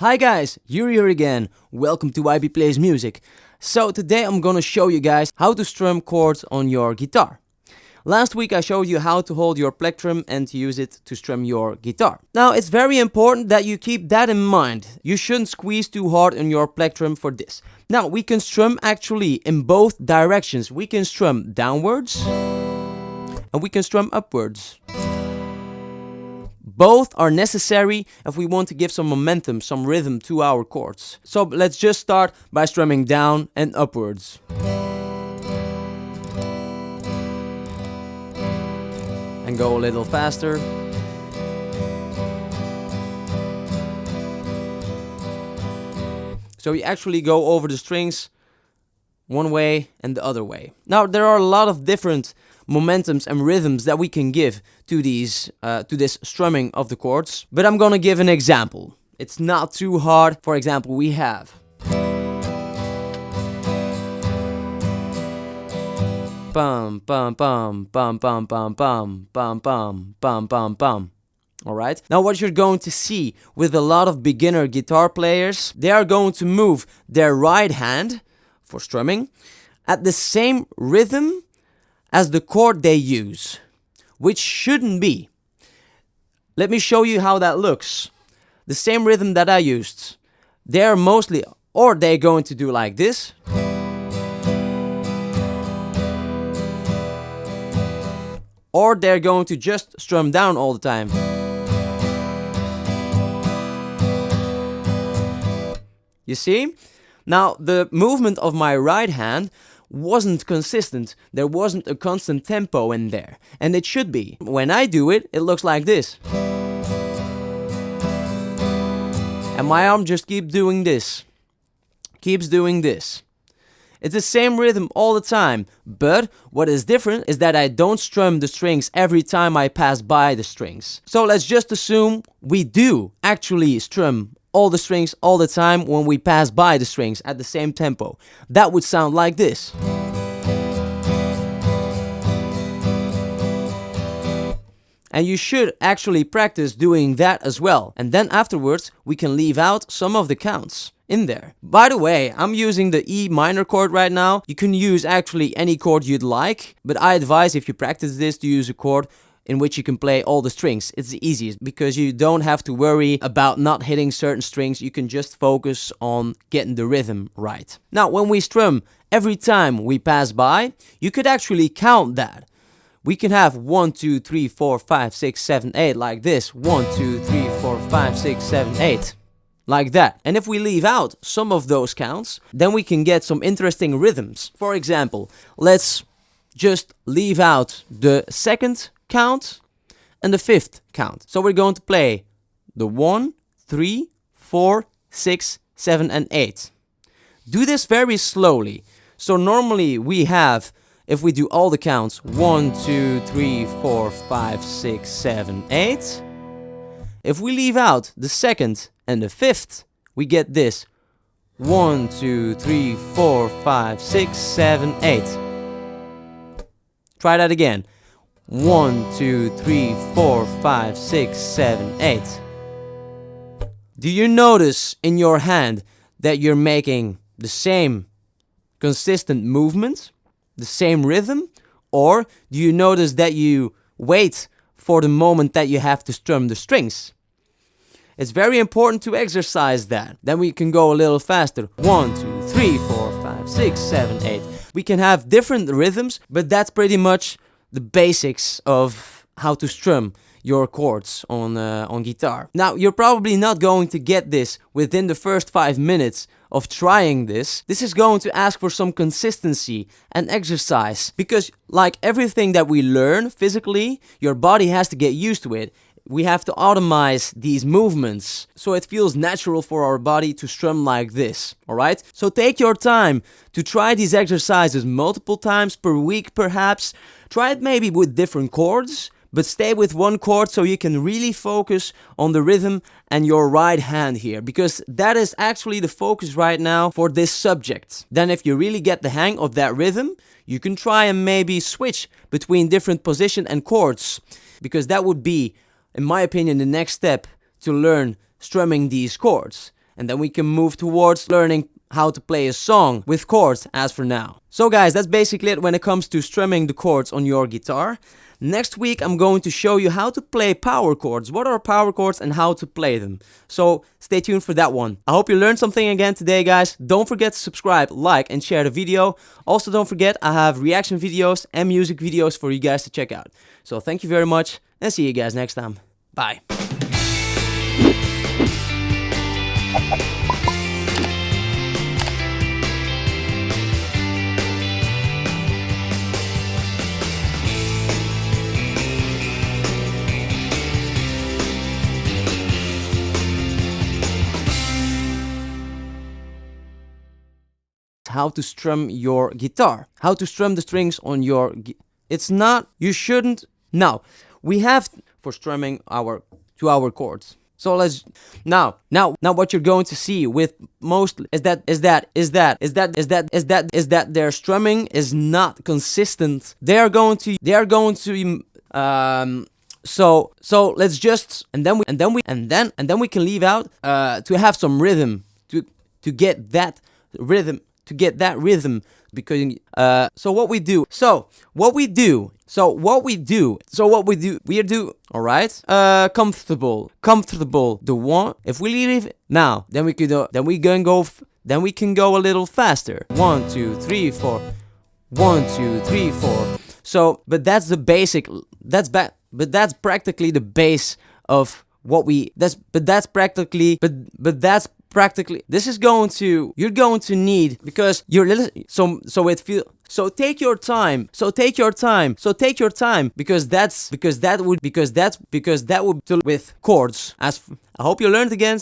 Hi guys, Yuri here again. Welcome to YB Plays Music. So today I'm gonna show you guys how to strum chords on your guitar. Last week I showed you how to hold your plectrum and to use it to strum your guitar. Now it's very important that you keep that in mind. You shouldn't squeeze too hard on your plectrum for this. Now we can strum actually in both directions. We can strum downwards and we can strum upwards. Both are necessary if we want to give some momentum, some rhythm to our chords. So let's just start by strumming down and upwards. And go a little faster. So you actually go over the strings one way and the other way. Now there are a lot of different momentums and rhythms that we can give to these uh, to this strumming of the chords. But I'm gonna give an example. It's not too hard. For example, we have bum bum bum bum bum bum bum bum bum bum bum bum. Alright, now what you're going to see with a lot of beginner guitar players, they are going to move their right hand for strumming at the same rhythm as the chord they use, which shouldn't be. Let me show you how that looks. The same rhythm that I used. They're mostly, or they're going to do like this. Or they're going to just strum down all the time. You see? Now, the movement of my right hand wasn't consistent. There wasn't a constant tempo in there. And it should be. When I do it, it looks like this. And my arm just keeps doing this. Keeps doing this. It's the same rhythm all the time, but what is different is that I don't strum the strings every time I pass by the strings. So let's just assume we do actually strum all the strings all the time when we pass by the strings at the same tempo. That would sound like this. And you should actually practice doing that as well. And then afterwards, we can leave out some of the counts in there. By the way, I'm using the E minor chord right now. You can use actually any chord you'd like, but I advise if you practice this to use a chord in which you can play all the strings. It's the easiest because you don't have to worry about not hitting certain strings. You can just focus on getting the rhythm right. Now, when we strum every time we pass by, you could actually count that. We can have 1, 2, 3, 4, 5, 6, 7, 8 like this. 1, 2, 3, 4, 5, 6, 7, 8 like that. And if we leave out some of those counts, then we can get some interesting rhythms. For example, let's just leave out the second count and the fifth count. So we're going to play the 1, 3, 4, 6, 7 and 8. Do this very slowly. So normally we have, if we do all the counts, 1, 2, 3, 4, 5, 6, 7, 8. If we leave out the second and the fifth, we get this. 1, 2, 3, 4, 5, 6, 7, 8. Try that again. One, two, three, four, five, six, seven, eight. Do you notice in your hand that you're making the same consistent movement, the same rhythm? Or do you notice that you wait for the moment that you have to strum the strings? It's very important to exercise that. Then we can go a little faster. One, two, three, four, five, six, seven, eight. We can have different rhythms, but that's pretty much the basics of how to strum your chords on uh, on guitar. Now, you're probably not going to get this within the first 5 minutes of trying this. This is going to ask for some consistency and exercise because like everything that we learn physically, your body has to get used to it. We have to automize these movements so it feels natural for our body to strum like this, alright? So take your time to try these exercises multiple times per week perhaps Try it maybe with different chords, but stay with one chord so you can really focus on the rhythm and your right hand here because that is actually the focus right now for this subject. Then if you really get the hang of that rhythm, you can try and maybe switch between different position and chords because that would be, in my opinion, the next step to learn strumming these chords. and then we can move towards learning how to play a song with chords as for now. So guys, that's basically it when it comes to strumming the chords on your guitar. Next week I'm going to show you how to play power chords, what are power chords and how to play them. So stay tuned for that one. I hope you learned something again today guys. Don't forget to subscribe, like and share the video. Also don't forget I have reaction videos and music videos for you guys to check out. So thank you very much and see you guys next time. Bye. how to strum your guitar, how to strum the strings on your. It's not. You shouldn't. Now we have for strumming our two our chords. So let's now now now what you're going to see with most is that is that is that is that is that is that is that their strumming is not consistent. They are going to they are going to um so so let's just and then we and then we and then and then we can leave out uh to have some rhythm to to get that rhythm to get that rhythm because uh so what we do so what we do so what we do so what we do we do all right? Uh comfortable comfortable the one if we leave now then we could uh, then we can go then we can go a little faster. One two three four one two three four. So but that's the basic that's bad but that's practically the base of what we that's but that's practically but but that's practically this is going to you're going to need because you're little so so it feel so take your time so take your time so take your time because that's because that would because that's because that would deal with chords. As i hope you learned again